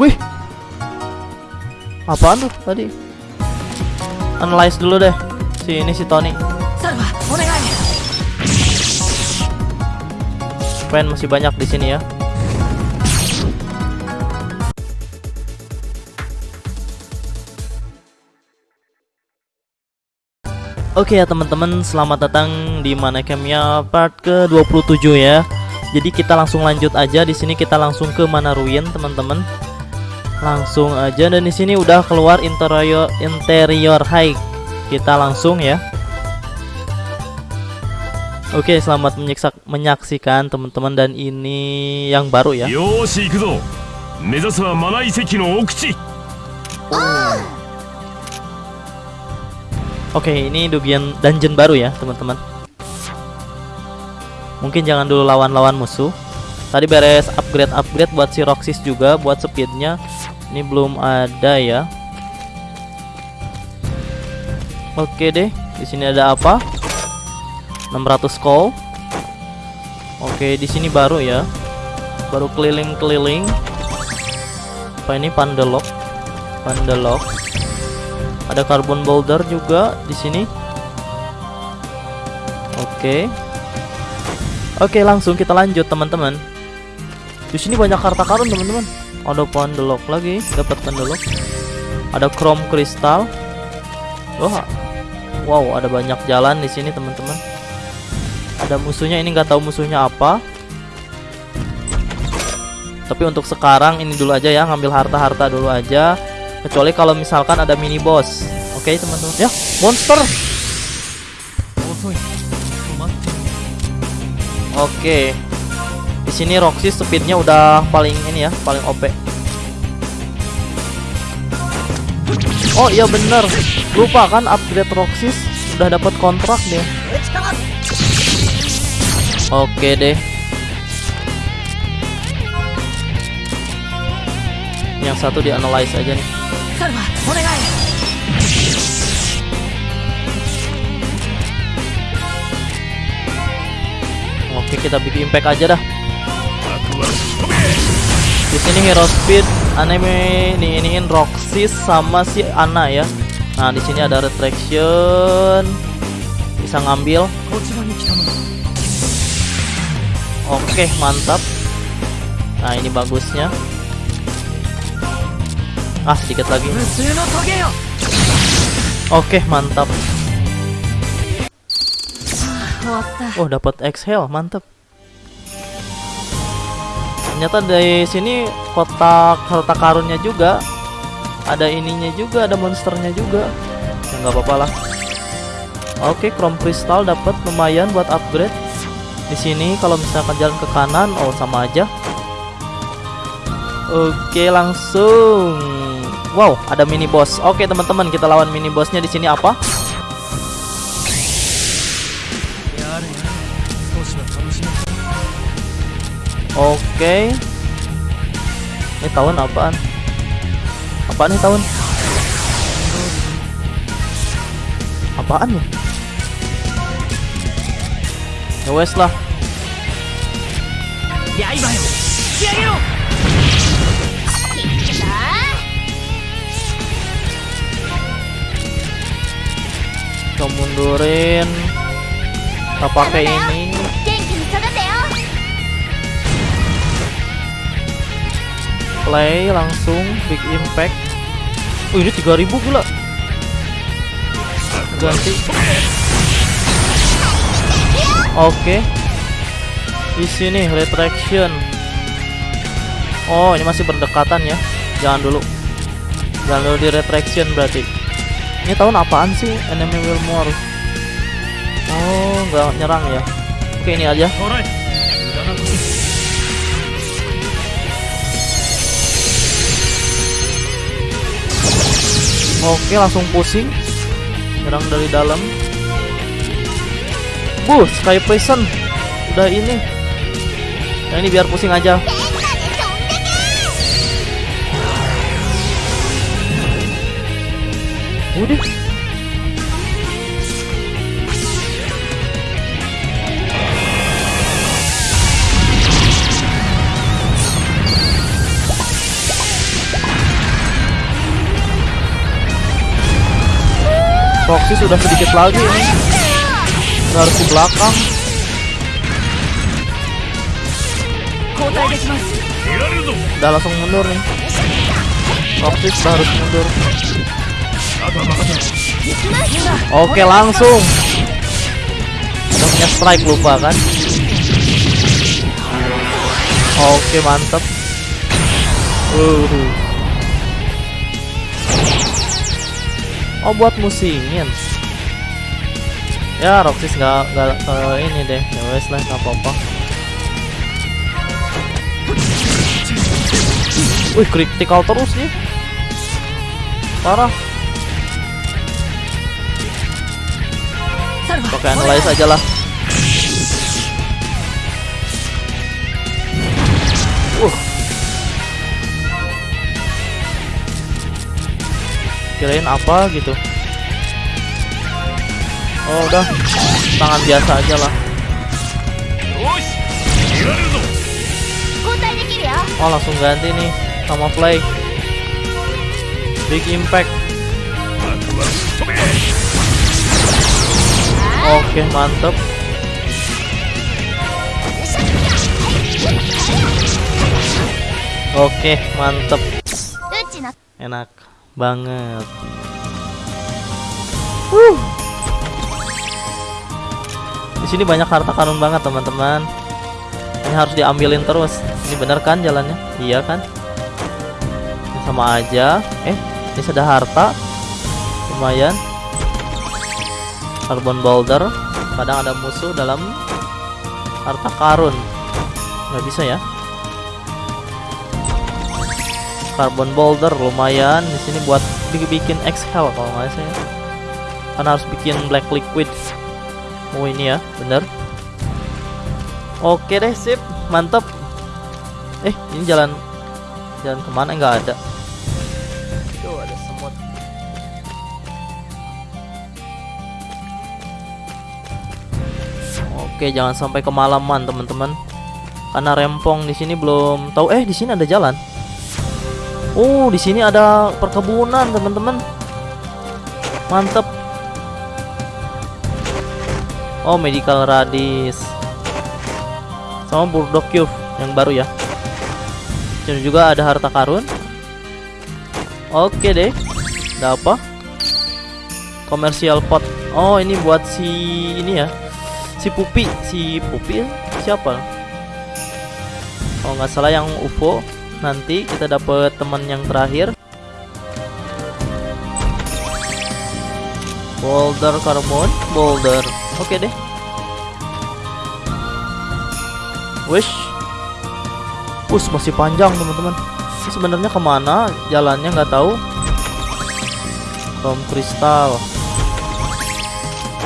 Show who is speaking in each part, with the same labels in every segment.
Speaker 1: Wih. Apaan tuh tadi? Analyze dulu deh. Si ini si Tony. Pen masih banyak di sini ya. Oke ya teman-teman, selamat datang di mana campnya part ke-27 ya. Jadi kita langsung lanjut aja di sini kita langsung ke mana ruin teman-teman langsung aja dan di sini udah keluar interior interior high. Kita langsung ya. Oke selamat menyaksikan teman-teman dan ini yang baru ya. Oke ini dugian dungeon baru ya teman-teman. Mungkin jangan dulu lawan-lawan musuh. Tadi beres upgrade-upgrade buat si Roxys juga buat speednya. Ini belum ada ya. Oke deh, di sini ada apa? 600 call. Oke, di sini baru ya. Baru keliling-keliling. Apa ini Pandelok? Pandelok. Ada carbon boulder juga di sini. Oke. Oke, langsung kita lanjut, teman-teman. Di sini banyak harta karun, teman-teman. Ada pandelok lagi, dapat pandelok. Ada chrome kristal. Wah. Wow, ada banyak jalan di sini, teman-teman. Ada musuhnya ini nggak tahu musuhnya apa. Tapi untuk sekarang ini dulu aja ya, ngambil harta-harta dulu aja kecuali kalau misalkan ada mini boss oke teman-teman ya monster oke di sini Roxy speednya udah paling ini ya, paling OP. Oh iya bener. Lupa kan upgrade Roxis sudah dapat kontrak deh. Oke deh. Yang satu di analyze aja nih. Oke kita bikin impact aja dah. Di sini Hero Speed anime ini iniin Roxis sama si Ana ya. Nah, di sini ada retraction. Bisa ngambil. Oke, mantap. Nah, ini bagusnya. Ah, sedikit lagi. Oke, mantap.
Speaker 2: Ah,
Speaker 1: oh, dapat exhale, mantap. Ternyata dari sini kotak harta karunnya juga. Ada ininya juga, ada monsternya juga. Ya nggak apa-apa lah. Oke, chrome crystal dapat lumayan buat upgrade. Di sini kalau misalkan jalan ke kanan, oh sama aja. Oke, langsung. Wow, ada mini boss. Oke, teman-teman, kita lawan mini bossnya di sini apa?
Speaker 2: や
Speaker 1: Oke, ini tahun apaan? Apaan nih tahun? Apaan ya? Ya wes lah.
Speaker 2: Ya, ya
Speaker 1: kita mundurin. Kita pakai ini. Play langsung big impact. Oh, ini 3000 gila. Ganti. Oke. Di sini retraction. Oh, ini masih berdekatan ya. Jangan dulu. Jangan dulu di retraction berarti. Ini tahun apaan sih? Enemy will more. Oh, nggak nyerang ya. Oke, ini aja. Oke, langsung pusing. Nyerang dari dalam. Buh, Sky Prison. Udah ini. Nah, ini biar pusing aja. Udah. Foxy sudah sedikit lagi ini. Harus ke belakang. Udah langsung mundur nih. Foxy sudah harus mundur. Oke langsung. Udah punya strike lupa kan? Oke mantep uh. Uhuh. Oh buat musingin. Ya Roxy nggak nggak ke ini deh. Ya wes lah nggak apa-apa. Wih critical terus nih. Parah. Pakai analyze aja lah. kirain apa gitu. Oh udah. Tangan biasa aja lah. Oh langsung ganti nih sama play. Big impact. Oke okay, mantep. Oke, mantep. Enak banget. Wuh. Di sini banyak harta karun banget teman-teman. Ini harus diambilin terus. Ini bener kan jalannya? Iya kan? Ini sama aja. Eh, ini sudah harta. Lumayan. Carbon boulder. Kadang ada musuh dalam harta karun. Nggak bisa ya? Carbon boulder lumayan. Di sini buat bikin exhale kalau nggak salah ya. kan harus bikin black liquid. Oh ini ya bener. Oke deh sip. Mantap. Eh ini jalan jalan ke mana? Nggak ada. Tuh ada semut. Oke jangan sampai kemalaman teman-teman. Karena rempong di sini belum tahu. Eh di sini ada jalan Oh, di sini ada perkebunan, teman-teman. Mantep. Oh, medical radis. Sama Burdock Cube yang baru ya. Dan juga ada harta karun. Oke deh. Ada apa? Commercial pot. Oh, ini buat si ini ya. Si Pupi, si Pupi ya? siapa? Oh, nggak salah yang UFO nanti kita dapat teman yang terakhir. Boulder carbon boulder. Oke deh. Wish. Us masih panjang teman-teman. Sebenarnya ke mana? Jalannya nggak tahu. Chrome kristal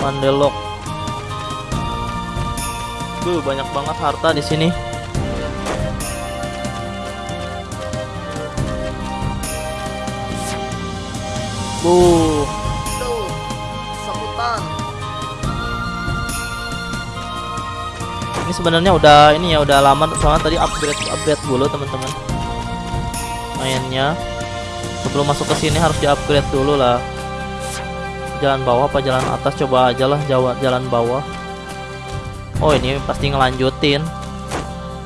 Speaker 1: Mandelok Duh, banyak banget harta di sini Tuh. Tuh. Ini sebenarnya udah ini ya udah lama soalnya tadi upgrade upgrade dulu teman-teman. Mainnya sebelum masuk ke sini harus di-upgrade dulu lah. Jalan bawah apa jalan atas coba aja lah jalan bawah. Oh, ini pasti ngelanjutin.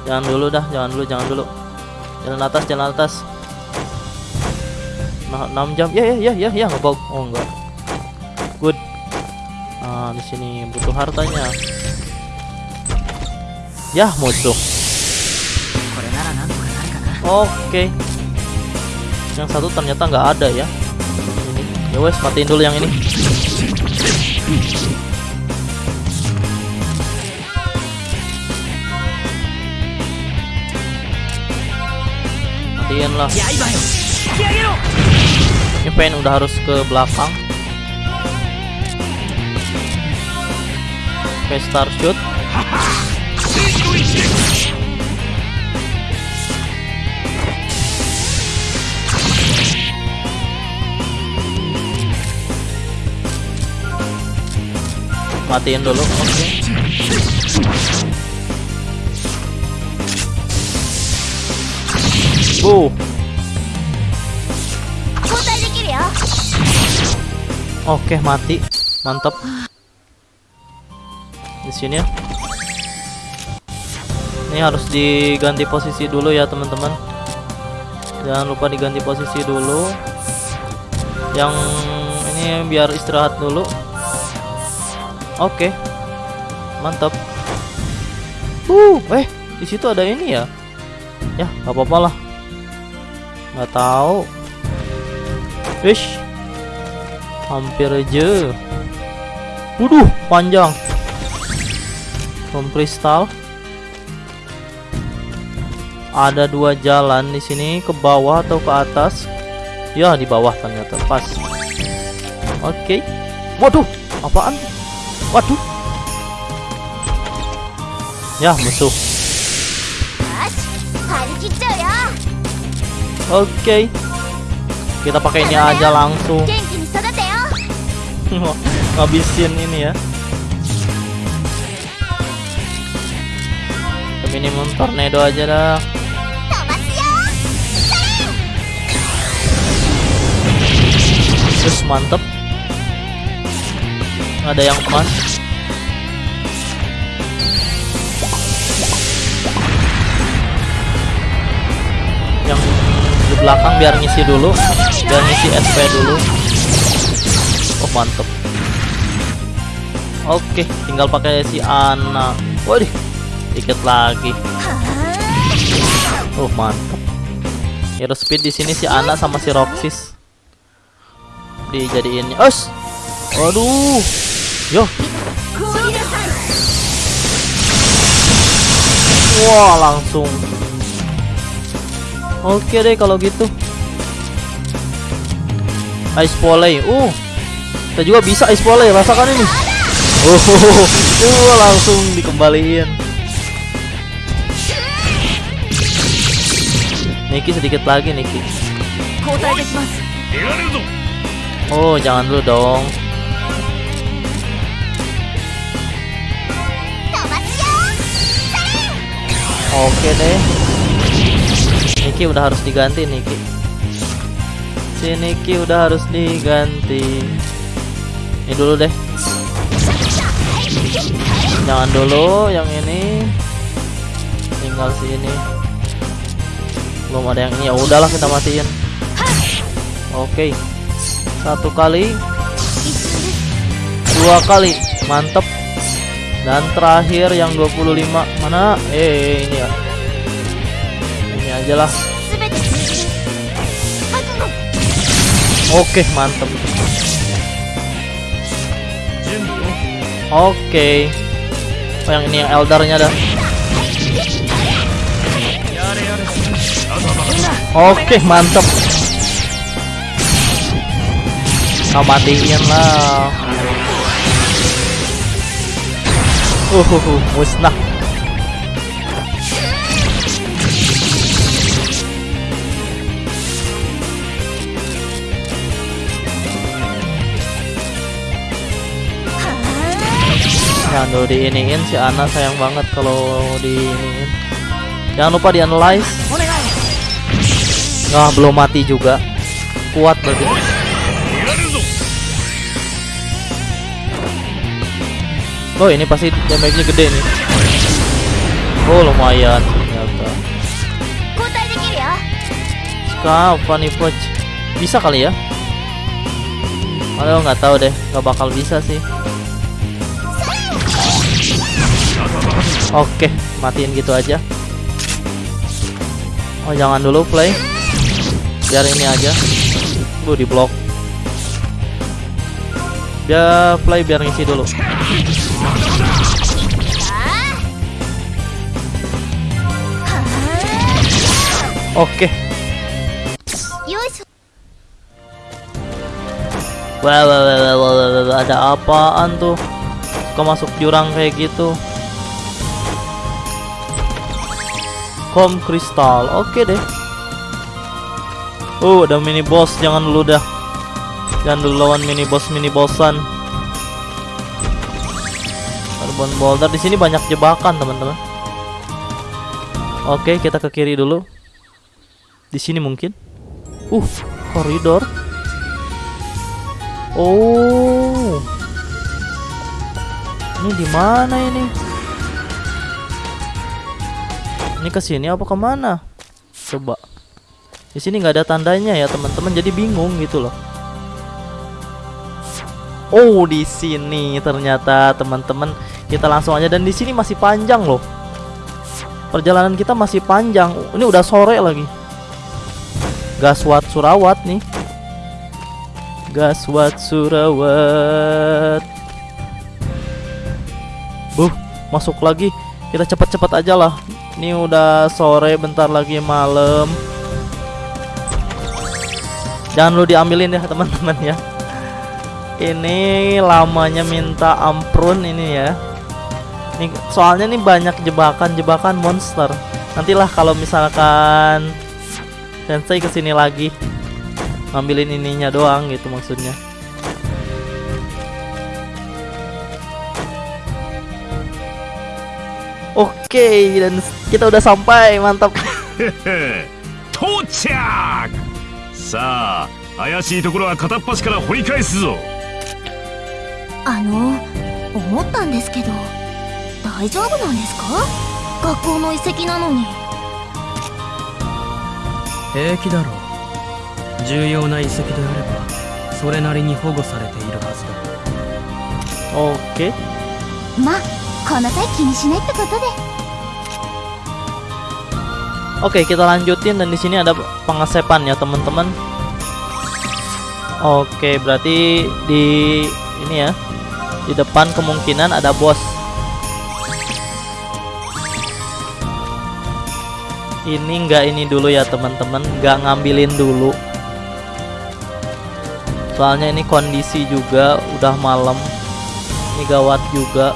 Speaker 1: Jangan dulu dah, jangan dulu, jangan dulu. Jalan atas, jalan atas nah, 6 jam. Ya ya ya ya ya ngebug. Oh enggak. Good. Nah di sini butuh hartanya. Ya musuh. Oke. Okay. yang satu ternyata nggak ada ya. Ini. Ya wes matiin dulu yang ini. Matiin lah ini pengen udah harus ke belakang. Oke okay, start shoot. Matiin dulu oke.
Speaker 3: Okay.
Speaker 1: Oke, mati. Mantap. Di sini ya. Ini harus diganti posisi dulu ya, teman-teman. Jangan lupa diganti posisi dulu. Yang ini biar istirahat dulu. Oke. Mantap. Uh, eh, di situ ada ini ya. Ya, apa-apa lah. Nggak tahu. Wish hampir aja Waduh, panjang. From kristal. Ada dua jalan di sini, ke bawah atau ke atas. Ya, di bawah ternyata pas. Oke. Okay. Waduh, apaan? Waduh. Ya, musuh. Oke. Okay. Kita ini aja langsung
Speaker 3: mau
Speaker 1: habisin ini ya. Minimum tornado aja dah. Terus mantep. Ada yang pan yang di belakang biar ngisi dulu. Biar ngisi SP dulu mantep. Oke tinggal pakai si anak waduh tiket lagi. Oh mantep. Hero speed di sini si anak sama si roxis. Dijadiinnya us waduh. Yo. Wah langsung. Oke deh kalau gitu. Ice volley. Uh, kita juga bisa ispole ya, rasakan ini. Oh, uh, langsung dikembaliin. Niki sedikit lagi Niki. Oh, jangan dulu dong. Oke deh. Niki udah harus diganti Niki. Si Niki udah harus diganti ini dulu deh. Jangan dulu yang ini. Tinggal sini belum ada yang ini. Ya udahlah kita matiin. Oke. Satu kali. Dua kali. Mantep. Dan terakhir yang 25 mana? Eh ini ya. Ini aja lah. Oke
Speaker 2: okay, mantep.
Speaker 1: Oke. Okay. Oh yang ini yang eldarnya dah. Oke, okay, mantap. Kau matiin lah. Uhuhu, musnah. aduh diiniin si Ana sayang banget kalau diiniin. Jangan lupa di analyze nah belum mati juga. Kuat berarti. Oh ini pasti damage-nya gede nih. Oh lumayan ternyata. Kapan nih poch. Bisa kali ya? Aduh nggak tahu deh nggak bakal bisa sih. Oke, matiin gitu aja. Oh, jangan dulu play. Biar ini aja. Bu di blok. Biar play biar ngisi dulu. Oke. Wah, wah, wah, wah, ada apaan tuh? Kok masuk jurang kayak gitu? Kom kristal, oke deh. Oh, ada mini boss, jangan dulu dah. Jangan dulu lawan mini boss mini bossan. Carbon boulder di sini banyak jebakan, teman-teman. Oke, kita ke kiri dulu. Di sini mungkin. Uh, koridor. Oh. Ini di mana ini? Ini ke sini apa ke mana? Coba. Di sini nggak ada tandanya ya teman-teman, jadi bingung gitu loh. Oh di sini ternyata teman-teman kita langsung aja dan di sini masih panjang loh. Perjalanan kita masih panjang. Ini udah sore lagi. Gaswat Surawat nih. Gaswat Surawat. Buh, masuk lagi. Kita cepat-cepat aja lah. Ini udah sore, bentar lagi malam. Jangan lu diambilin ya teman-teman ya. Ini lamanya minta ampun ini ya. Nih, soalnya nih banyak jebakan-jebakan monster. Nantilah kalau misalkan Sensei ke sini lagi ngambilin ininya doang gitu maksudnya. Oke, dan kita udah sampai, mantap.
Speaker 4: 到着さあ怪しいところは片っ端から掘り返すぞ
Speaker 3: あの思ったんですけど大丈夫なんですか学校の遺跡なのに
Speaker 2: 平気だろう重要な遺跡であればそれなりに保護されているはずだ
Speaker 1: Oke.
Speaker 3: まあこの際気にしないってことで
Speaker 1: Oke, kita lanjutin dan di sini ada pengesepan ya, teman-teman. Oke, berarti di ini ya. Di depan kemungkinan ada bos. Ini enggak ini dulu ya, teman-teman. Enggak ngambilin dulu. Soalnya ini kondisi juga udah malam. Ini gawat juga.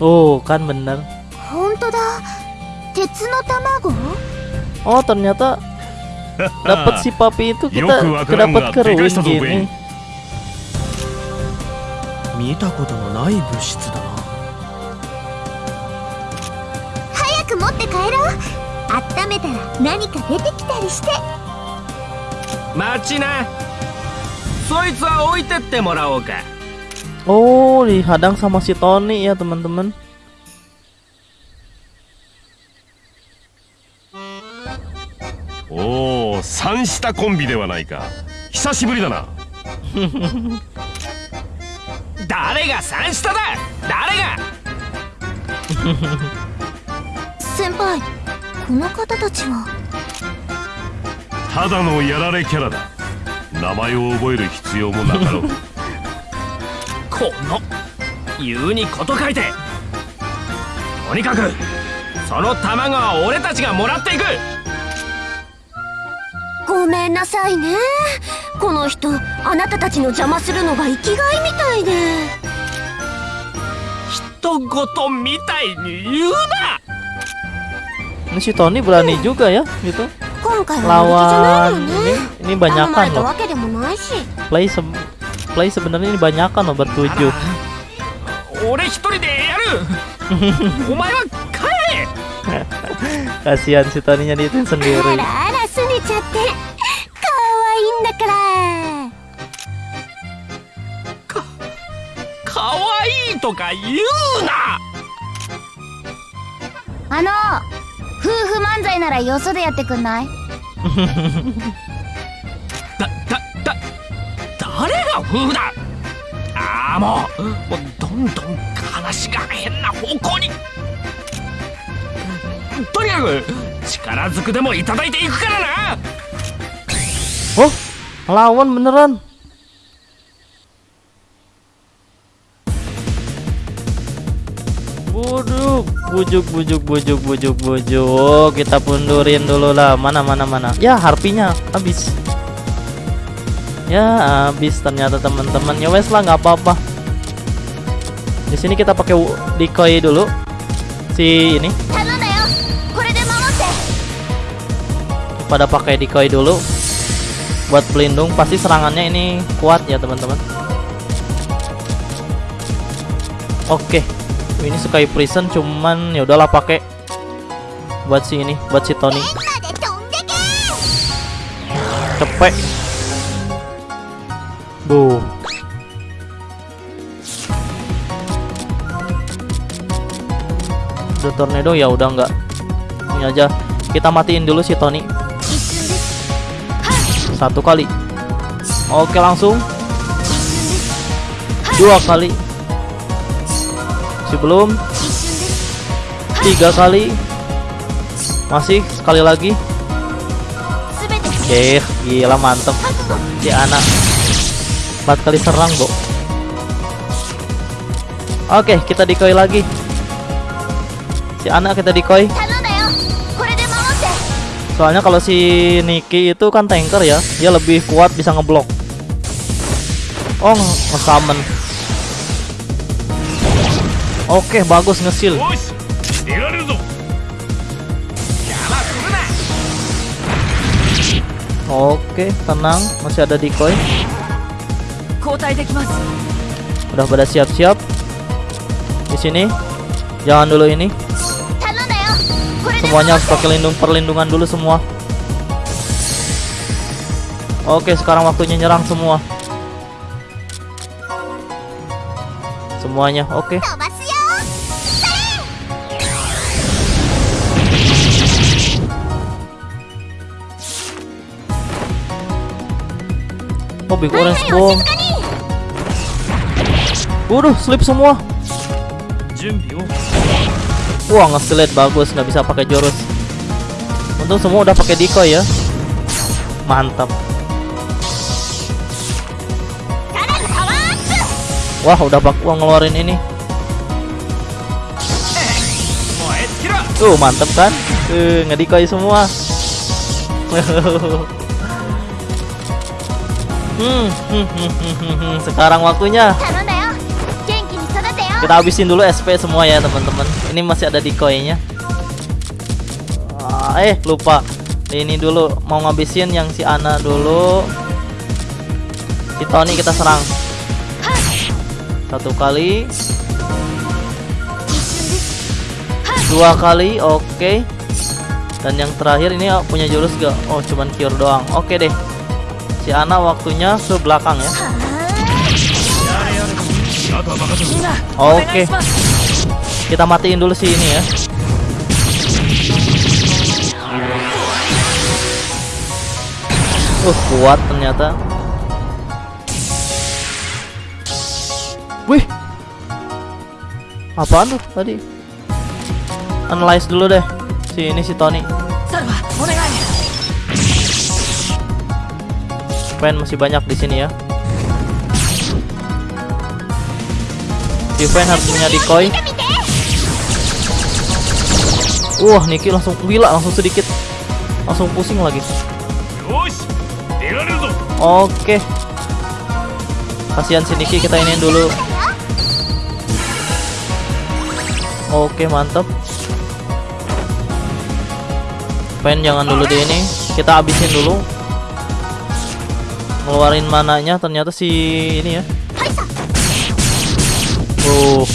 Speaker 1: おおか
Speaker 3: んべんな。るほんだ。鉄の卵？
Speaker 1: おおとにゃたダ
Speaker 4: パチ
Speaker 1: パ
Speaker 4: ピ
Speaker 1: ー
Speaker 4: とキ
Speaker 1: タ
Speaker 4: パカロウィンゲーム
Speaker 2: 見たことのない物質だな。
Speaker 3: 早く持って帰ろう。温めたら何か出てきたりして。
Speaker 2: 待ちな。そいつは置いてってもらおうか。
Speaker 1: Oh, dihadang sama si Tony ya, teman-teman.
Speaker 4: おお三下コンビではないか久しぶりだな
Speaker 2: 誰が三下だ誰が
Speaker 3: 先輩この方たちは
Speaker 4: ただのやられキャラだ名前を覚える必要もなかろう
Speaker 2: この言うにこと書いて。とにかくその卵は俺たちがもらっていく。
Speaker 3: ごめんなさいね。この人あなたたちの邪魔するのが生きがいみたいで。
Speaker 2: 人ごとみたいに言うな。
Speaker 1: Ini si Tony berani juga ya, gitu. Lawan ini
Speaker 3: ね。
Speaker 1: ini banyakan loh.
Speaker 3: わけでもないし。
Speaker 1: Play play sebenarnya ini banyakan loh
Speaker 2: buat tujuh. Ore hitori de yaru. Omae wa kae.
Speaker 1: Kasihan si Toninya diitin sendiri.
Speaker 3: Ara, sune
Speaker 2: chatte. Kawaii da kara. Kawaii to ka iu na.
Speaker 3: あの夫婦漫才ならよそでやってくんない
Speaker 2: 誰が夫婦だああもうもうどんどん話が変な方向にとにかく力ずくでもいただいていくからな
Speaker 1: Oh, lawan beneran. Bujuk, bujuk, bujuk, bujuk, bujuk, bujuk. Kita pundurin dulu lah. Mana, mana, mana. Ya, harpinya habis. ya habis ternyata teman-teman ya wes lah nggak apa-apa. Di sini kita pakai decoy dulu. Si ini. Pada pakai decoy dulu. Buat pelindung pasti serangannya ini kuat ya teman-teman. Oke. Ini Sky Prison cuman ya udahlah pakai. Buat si ini buat si Tony. Cepet bu, The tornado ya udah nggak ini aja. Kita matiin dulu si Tony. Satu kali. Oke langsung. Dua kali.
Speaker 3: si belum,
Speaker 1: Tiga kali. Masih sekali lagi. Oke, gila mantep. Si anak. 4 kali serang bro Oke kita dikoi lagi. Si anak kita
Speaker 3: dikoi
Speaker 1: Soalnya kalau si Niki itu kan tanker ya Dia lebih kuat bisa ngeblok. Oh nge-summon. Oke bagus
Speaker 4: ngesil
Speaker 1: Oke tenang. Masih ada decoy. Udah pada siap-siap. Di sini. Jangan dulu ini. Semuanya harus pakai lindung perlindungan dulu semua. Oke, sekarang waktunya nyerang semua. Semuanya, oke. Oh, Big Orange Bomb. Waduh, slip semua. Wah, ngeselit bagus, nggak bisa pakai jurus. Untung semua udah pakai decoy ya. Mantap. Wah, udah bakal ngeluarin ini. Tuh, mantep kan? Eh, uh, ngedikoi semua. Hmm, hmm, hmm, hmm, sekarang waktunya. Kita habisin dulu SP semua ya teman-teman. Ini masih ada di koinnya. Ah, eh lupa. Ini dulu mau ngabisin yang si Ana dulu. Si Tony kita serang. Satu kali. Dua kali, oke. Okay. Dan yang terakhir ini oh, punya jurus gak? Oh, cuman cure doang. Oke okay deh. Si Ana waktunya sebelakang ya. Oke. Kita matiin dulu sih ini ya. Uh, kuat ternyata. Wih. Apaan tuh tadi? Analyze dulu deh. Si ini si Tony. Pen masih banyak di sini ya. Divine harus punya decoy. Wah Niki langsung gila langsung sedikit. Langsung pusing lagi. Oke. Kasihan si Niki kita iniin dulu. Oke mantep Pen jangan dulu di ini. Kita abisin dulu. Ngeluarin mananya ternyata si ini ya. Tuh.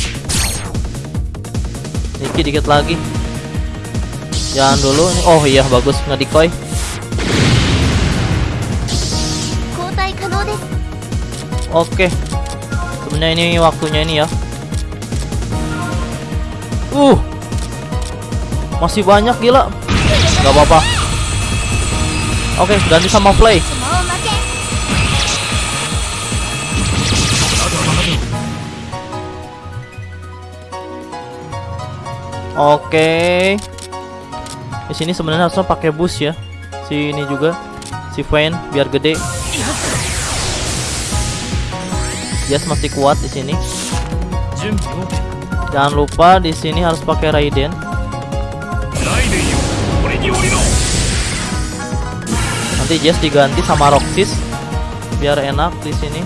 Speaker 1: Niki dikit lagi. Jangan dulu. Oh iya bagus
Speaker 3: nggak dikoi.
Speaker 1: Oke. Sebenarnya ini waktunya ini ya. Uh. Masih banyak gila. Gak apa-apa. Oke, okay, ganti sama play. Oke. Di sini sebenarnya harusnya pakai bus ya. Si ini juga si fan biar gede. Yes masih kuat di sini. Jangan lupa di sini harus pakai Raiden. Nanti Jess diganti sama Roxis biar enak di sini.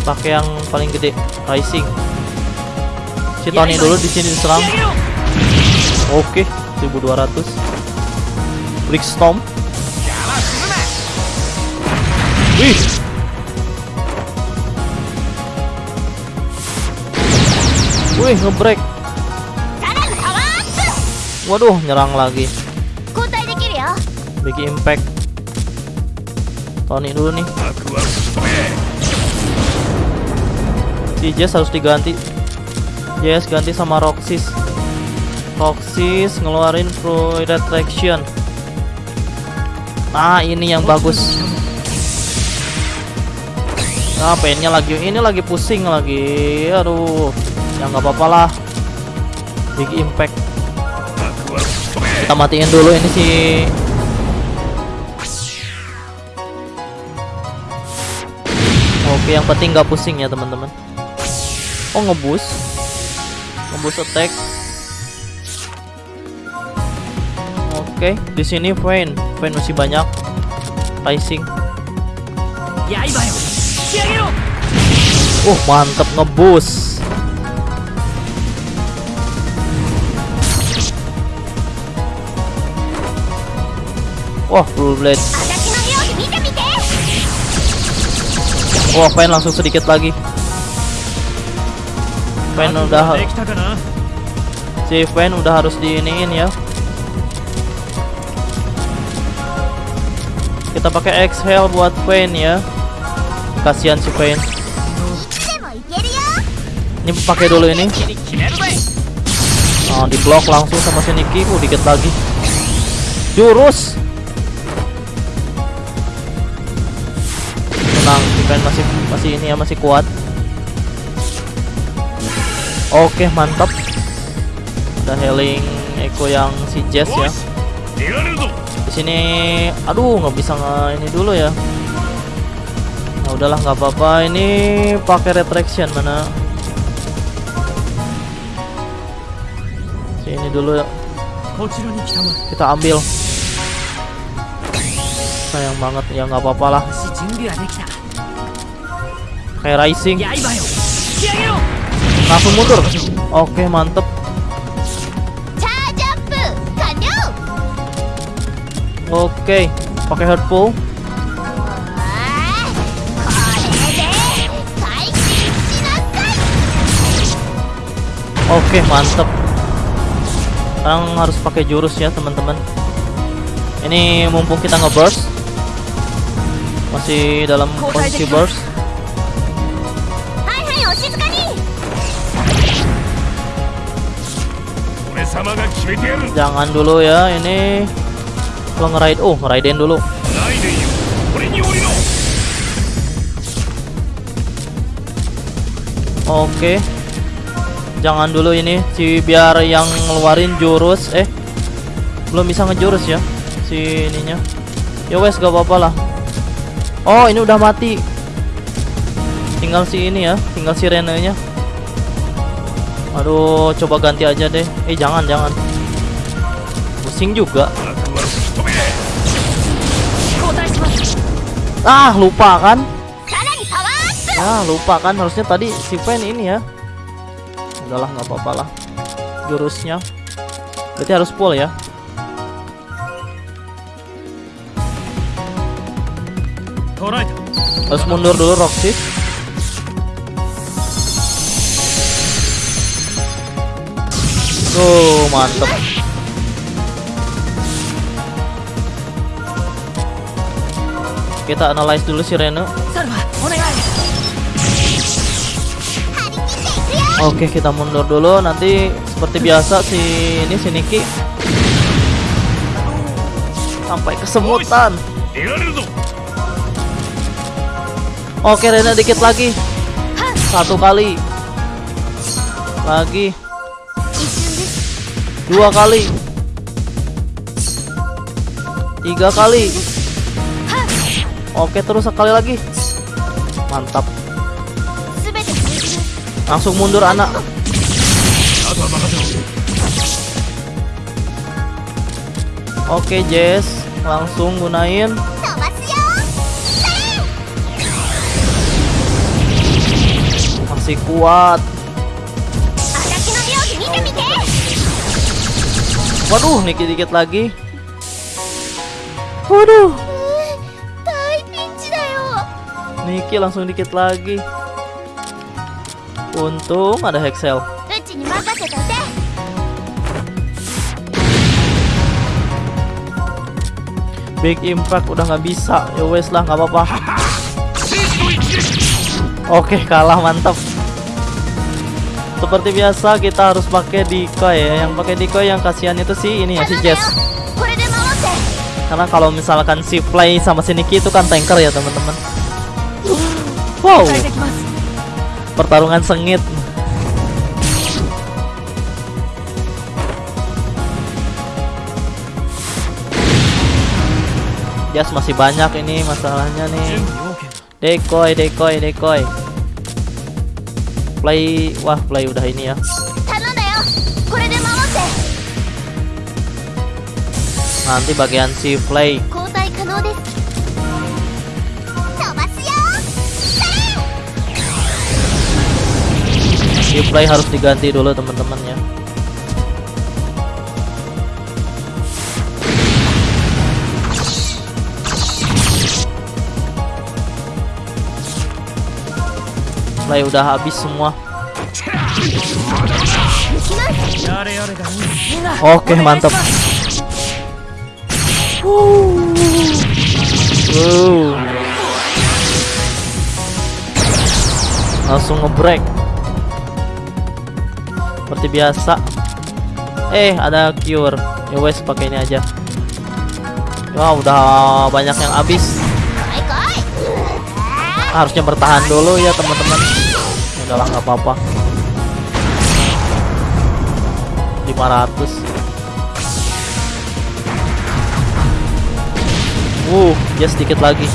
Speaker 1: Pakai yang paling gede, Rising si Tony dulu di sini diserang. Oke, 1200. Brick Storm. Wih. Wih, ngebreak. Waduh, nyerang lagi. Big impact. Tony dulu nih. Si Jess harus diganti Yes ganti sama Roxis. Roxis ngeluarin Fluid Attraction. Nah ini yang bagus. Nah pennya lagi Ini lagi pusing lagi. Aduh Ya nggak apa-apa lah. Big impact. Kita matiin dulu ini sih. Oke yang penting nggak pusing ya teman-teman. Oh ngebus? Ngebus attack. Oke, okay, di sini Vayne. Vayne masih banyak. Rising.
Speaker 2: Ya, iya, iya. Iya,
Speaker 1: uh, mantep ngebus. Wah, blue blade. Wah, Vayne langsung sedikit lagi.
Speaker 2: Fan
Speaker 1: udah si Fan udah harus diiniin ya. Kita pakai exhale buat Fan ya. Kasihan si
Speaker 3: Fan
Speaker 1: ini pakai dulu ini.
Speaker 2: Ah,
Speaker 1: oh, di blok langsung sama si Niki uh dikit lagi. Jurus! Tenang si Fan masih masih ini ya masih kuat. Oke, mantap. Ada healing Eko yang si Jess ya. Di sini aduh nggak bisa nge ini dulu ya. Nah, udahlah nggak apa-apa. Ini pakai retraction mana? Sini dulu ya. Kita ambil. Sayang banget ya nggak apa-apa lah. Kayak rising langsung mundur? Oke mantep. Oke pakai
Speaker 3: headphone
Speaker 1: Oke mantep. Sekarang harus pakai jurus ya teman-teman. Ini mumpung kita nge-burst. Masih dalam posisi burst. Jangan dulu ya ini. Kalau ngeraid, oh ngeraidin dulu. Oke. Jangan dulu ini si biar yang ngeluarin jurus eh belum bisa ngejurus ya si ininya. Ya wes gak apa-apa lah. Oh, ini udah mati. Tinggal si ini ya, tinggal si rena nya. Aduh, coba ganti aja deh. Eh, jangan, jangan. Pusing juga. Ah, lupa kan? Ah, lupa kan harusnya tadi si Pen ini ya. Udahlah, nggak apa-apa lah. Jurusnya. Berarti harus full ya. Harus mundur dulu Roxy. Tuh, mantep. Kita analyze dulu si Reno. Oke, kita mundur dulu. Nanti seperti biasa si ini si Niki sampai kesemutan. Oke, Reno dikit lagi. Satu kali. Lagi dua kali. Tiga kali. Oke terus sekali lagi. Mantap. Langsung mundur anak. Oke Jess. Langsung gunain. Masih kuat. Waduh, dikit-dikit lagi. Waduh. Niki langsung dikit lagi. Untung ada Hexel. Big Impact udah nggak bisa. Ya wes lah, nggak apa-apa. Oke, okay, kalah mantap seperti biasa kita harus pakai decoy ya. Yang pakai decoy yang kasihan itu sih ini ya si Jess. Karena kalau misalkan si Play sama si Niki itu kan tanker ya teman-teman. Wow. Pertarungan sengit. Jess masih banyak ini masalahnya nih. Decoy decoy decoy play wah play udah ini ya. Nanti bagian si play. Si play harus diganti dulu teman-teman ya. supply udah habis semua Oke okay, mantap Uh, Langsung ngebreak. Seperti biasa. Eh, ada cure. Ya wes pakai ini aja. Wah, wow, udah banyak yang habis harusnya bertahan dulu ya teman-teman. Udahlah nggak apa-apa. 500 uh ya sedikit lagi.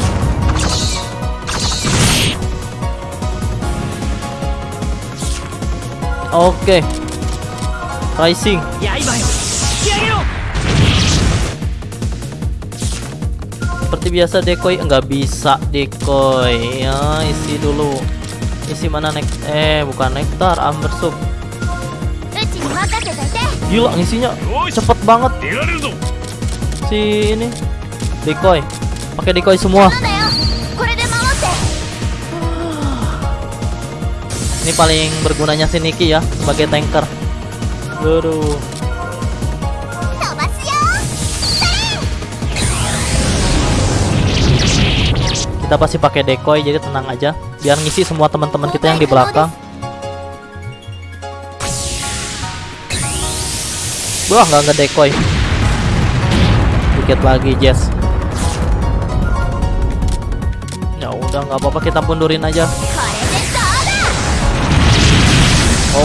Speaker 1: Oke.
Speaker 2: Okay. rising.
Speaker 1: seperti biasa decoy nggak bisa decoy ya isi dulu. Isi mana nek eh bukan nektar amber soup gila
Speaker 4: isinya
Speaker 1: cepet banget. Si ini decoy pakai decoy semua. Ini paling bergunanya si Niki ya sebagai tanker.
Speaker 3: Aduh.
Speaker 1: kita pasti pakai decoy jadi tenang aja. Biar ngisi semua teman-teman kita yang di belakang. Wah nggak nggak decoy? Dikit lagi Jess. Ya udah nggak apa-apa kita mundurin aja.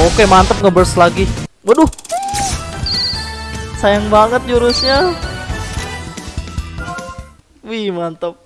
Speaker 1: Oke mantep ngeburst lagi. Waduh. Sayang banget jurusnya. Wih mantep.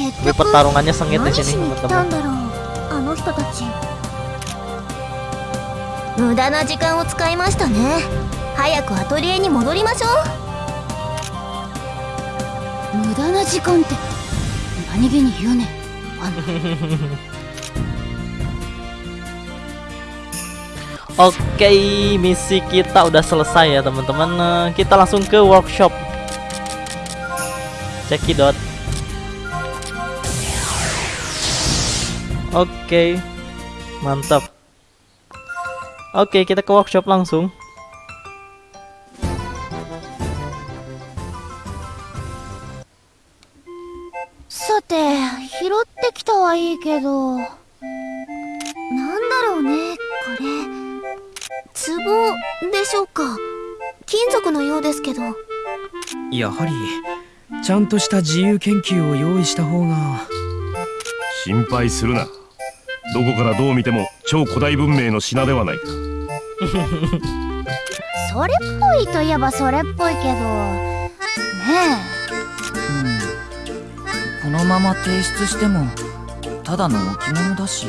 Speaker 1: Tapi pertarungannya sengit di
Speaker 3: 何し
Speaker 1: sini,
Speaker 3: に来た
Speaker 1: teman-teman.
Speaker 3: んだろうあの人たち無駄な時間を使いましたね早くアトリエに戻りましょう無駄な時間って何気に言うねあの
Speaker 1: Oke, misi kita udah selesai ya teman-teman. Nah, Kita langsung ke workshop. Cekidot. Oke, mantap. Oke, kita ke workshop langsung.
Speaker 3: さて拾ってきたはいいけどなんだろうねこれ壺でしょうか金属のようですけど
Speaker 2: やはりちゃんとした自由研究を用意した方が
Speaker 4: 心配するなどこからどう見ても超古代文明の品ではない。か
Speaker 3: それっぽいといえばそれっぽいけど。ね
Speaker 5: うん。このまま提出してもただの置物だし。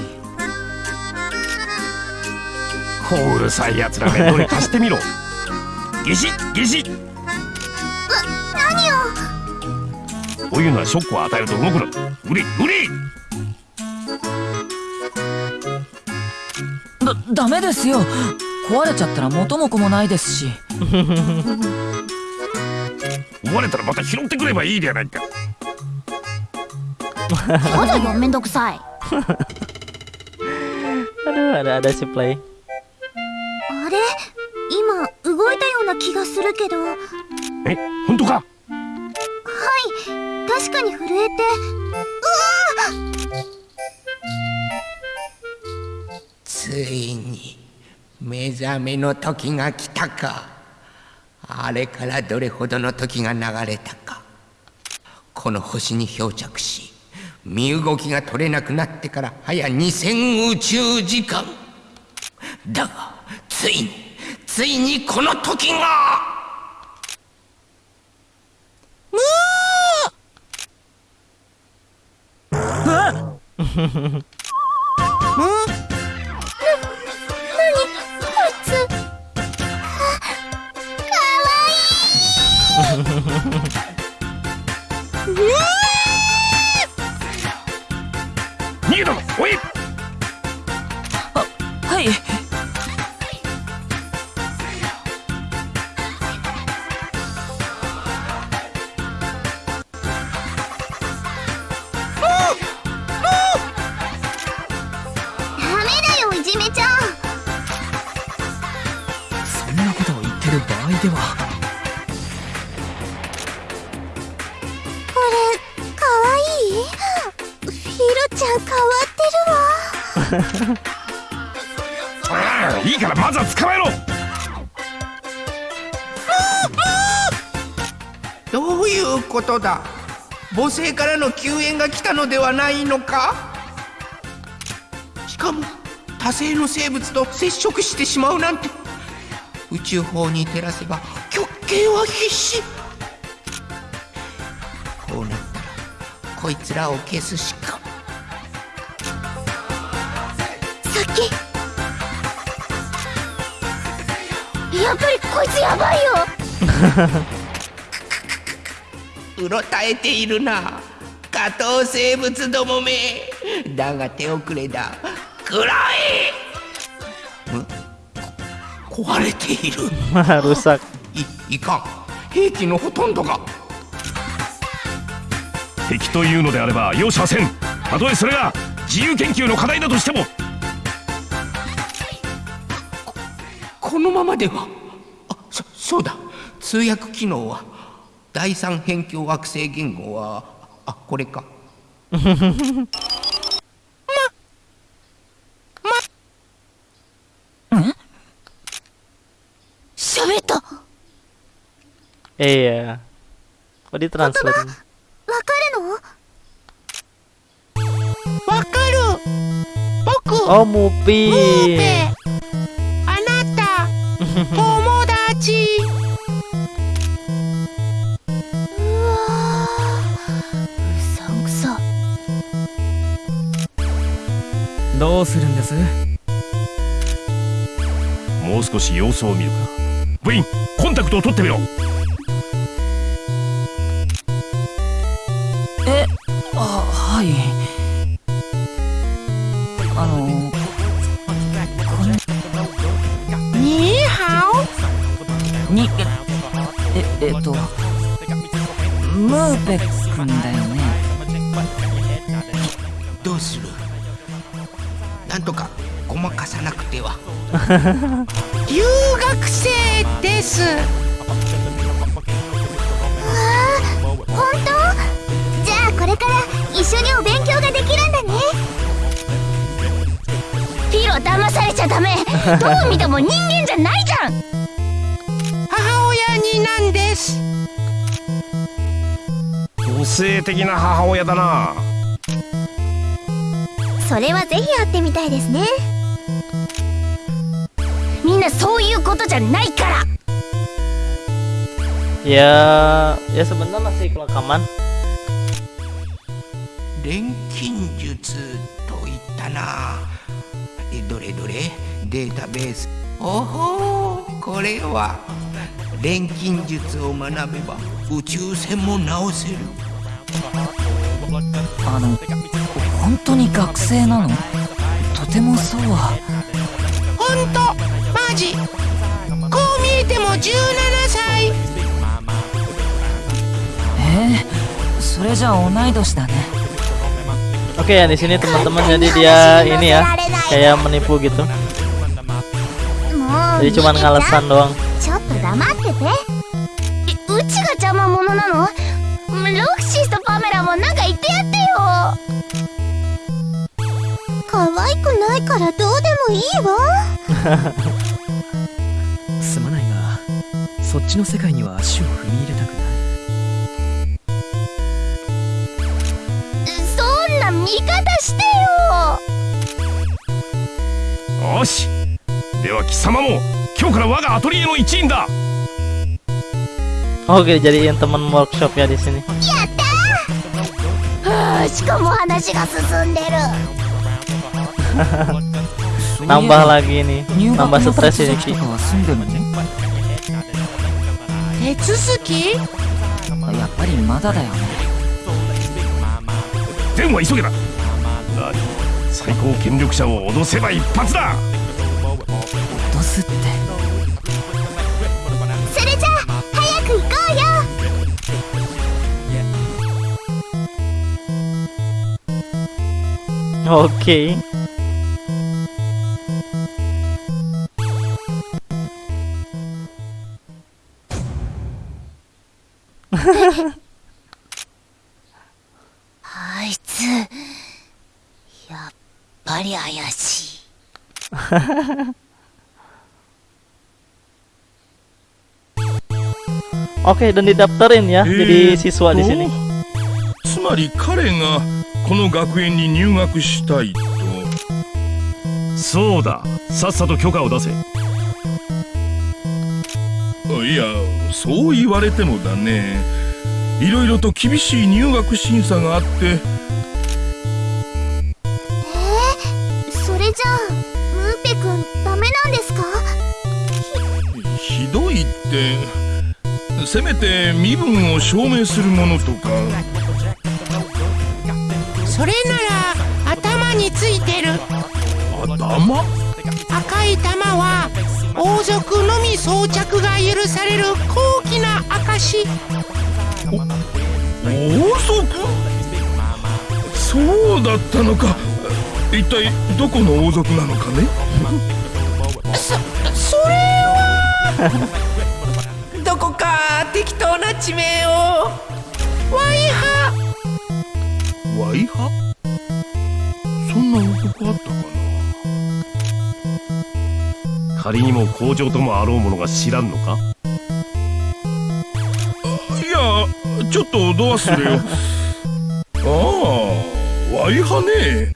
Speaker 4: うるさいやつらねどれ貸してみろ。ギシッギシッ。何を？こういうのはショックを与えると動くの無理無理
Speaker 5: ダメですよ。壊れちゃったら元も子もないですし。
Speaker 4: 追われたらまた拾ってくればいいではないか。
Speaker 3: えそうだよめんどくさい。
Speaker 1: Aduh, ada ada si play.
Speaker 3: あれ？今動いたような気がするけど。はい
Speaker 4: え本当か？
Speaker 3: 確かに震えて
Speaker 6: ついに目覚めの時が来たかあれからどれほどの時が流れたか。この星に漂着し身動きが取れなくなってから早2000宇宙時間。だがついについにこの時が。
Speaker 4: 逃げ
Speaker 5: こと
Speaker 6: だ。母星からの救援が来たのではないのか？しかも多星の生物と接触してしまうなんて。宇宙法に照らせば極刑は必至。こうなったらこいつらを消すしか。
Speaker 3: さっき。やっぱりこいつやばいよ
Speaker 6: うろたえているな。下等生物どもめ。だが手遅れだ。くらえ壊れている
Speaker 1: Rusak.
Speaker 6: いいかん兵器のほとんどが
Speaker 4: 敵というのであれば容赦せんたとえそれが自由研究の課題だとしても
Speaker 6: このままではあそそうだ通訳機能は第三辺境惑星言語はあこれか。
Speaker 3: まま喋っええや
Speaker 1: これトラ
Speaker 3: ンス
Speaker 6: わかる
Speaker 1: のわ
Speaker 6: かる僕あも
Speaker 3: うピー
Speaker 5: どうするんです？
Speaker 4: もう少し様子を見るか。部員コンタクトを取ってみろ。
Speaker 6: 留学生です。
Speaker 3: 本当？じゃあこれから一緒にお勉強ができるんだね。ピロ騙されちゃダメ。どう見ても人間じゃないじゃん。
Speaker 6: 母親になんです。
Speaker 4: 個性的な母親だな。
Speaker 3: それはぜひ会ってみたいですねなそういうことじゃないから。
Speaker 1: Ya, ya sebentar masih kelakaman.
Speaker 6: 錬金術といったな。えどれどれ？データベース。おほうこれは。錬金術を学べば宇宙船も直せる。
Speaker 5: あの本当に学生なの？とてもそうは。
Speaker 6: ほんじこう見えても17歳
Speaker 5: eh sudah jauh naik dos dana
Speaker 1: Oke okay, ya di sini teman-teman jadi dia ini ya kayak menipu gitu. Jadi cuman ngalesan doang.
Speaker 7: そっちの世界には足を踏み入れたくない。
Speaker 3: そんな見方してよ。
Speaker 8: よし。では貴様も今日から我がアトリエの一員だ。
Speaker 1: Oke, teman di sini.
Speaker 3: はあしかも話が進んでる
Speaker 1: Nambah lagi nih,
Speaker 5: 入学
Speaker 1: nambah
Speaker 5: の
Speaker 1: stres
Speaker 5: 手
Speaker 1: ini
Speaker 5: 続き
Speaker 1: Ki.
Speaker 6: 手続き？
Speaker 5: やっぱりまだだよ。ね
Speaker 8: 善は急げだ何最高権力者を脅せば一発だ。
Speaker 5: 脅すって。
Speaker 3: それじゃあ早く行こうよ。
Speaker 1: Oke.
Speaker 3: 「あ
Speaker 1: Oke, dan didaftarin ya jadi siswa di sini.
Speaker 8: つまり彼がこの学園に入学したいとそうださっさと許可を出せいやそう言われてもだねいろいろと厳しい入学審査があっててせめて身分を証明するものとか。
Speaker 9: それなら頭についてる。
Speaker 8: 頭？
Speaker 9: 赤い玉は王族のみ装着が許される高貴な証
Speaker 8: 王族？そうだったのか。一体どこの王族なのかね？
Speaker 9: それは
Speaker 6: どこか適当な地名を。
Speaker 9: ワイハ。
Speaker 8: ワイハ？そんな王国あったかな？仮にも工場ともあろうものが知らんのか？いやちょっとどうするよああワイハね。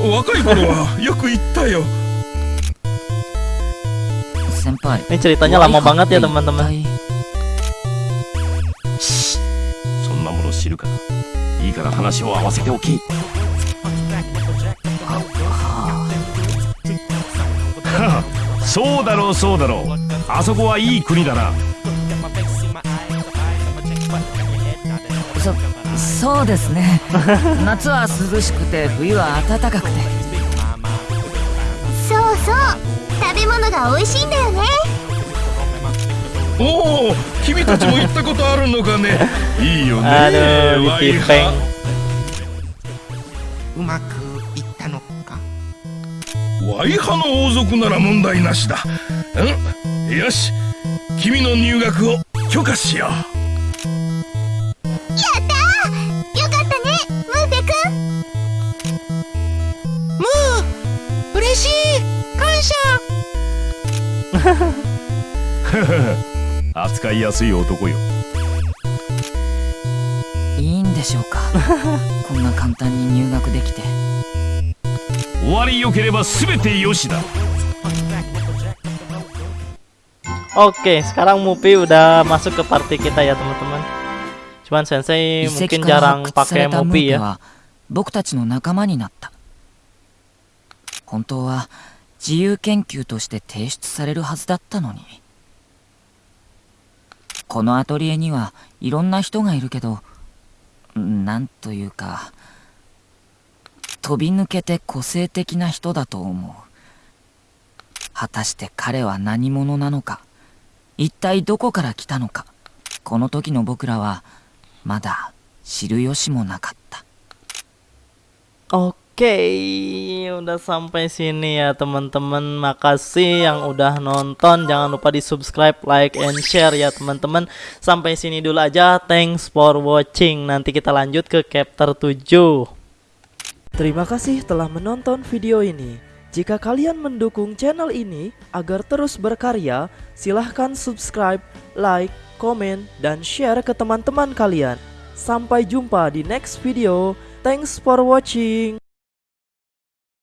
Speaker 8: うん。若い頃はよく言ったよ
Speaker 5: 先輩
Speaker 1: Ini ceritanya lama banget ya teman-teman.
Speaker 5: 一体
Speaker 8: そんなもの知るかいいから話を合わせておき。は あそうだろうそうだろう。あそこはいい国だな。
Speaker 5: そそうですね。夏は涼しくて冬は暖かくて。
Speaker 3: そうそう。食べ物が美味しいんだよね
Speaker 8: おお君たちも行ったことあるのかね。いいよねワイ.ハ
Speaker 6: うまくいったのか。
Speaker 8: ワイハの王族なら問題なしだ。うん？よし君の入学を許可しよう。
Speaker 3: よかったねムーペくん
Speaker 9: ムー嬉しい！感謝
Speaker 8: 扱いやすい男よ。
Speaker 5: いいんでしょうか？こんな簡単に入学できて。
Speaker 4: 終わりよければ全てよしだ。
Speaker 1: Oke, sekarang Mupi udah masuk ke party kita ya teman-teman. Cuman Sensei
Speaker 5: 遺
Speaker 1: mungkin jarang pakai Mupi
Speaker 5: ペ
Speaker 1: ya.
Speaker 5: は僕たちの仲間になった。本当は自由研究として提出されるはずだったのにこのアトリエにはいろんな人がいるけどなんというか飛び抜けて個性的な人だと思う。果たして彼は何者なのか一体どこから来たのかこの時の僕らはまだ知る由もなかった。
Speaker 1: Oke, udah sampai sini ya teman-teman. Makasih yang udah nonton. Jangan lupa di subscribe, like, and share ya teman-teman. Sampai sini dulu aja. Thanks for watching. Nanti kita lanjut ke chapter 7.
Speaker 10: Terima kasih telah menonton video ini. Jika kalian mendukung channel ini agar terus berkarya, silahkan subscribe, like, komen, dan share ke teman-teman kalian. Sampai jumpa di next video. Thanks for watching.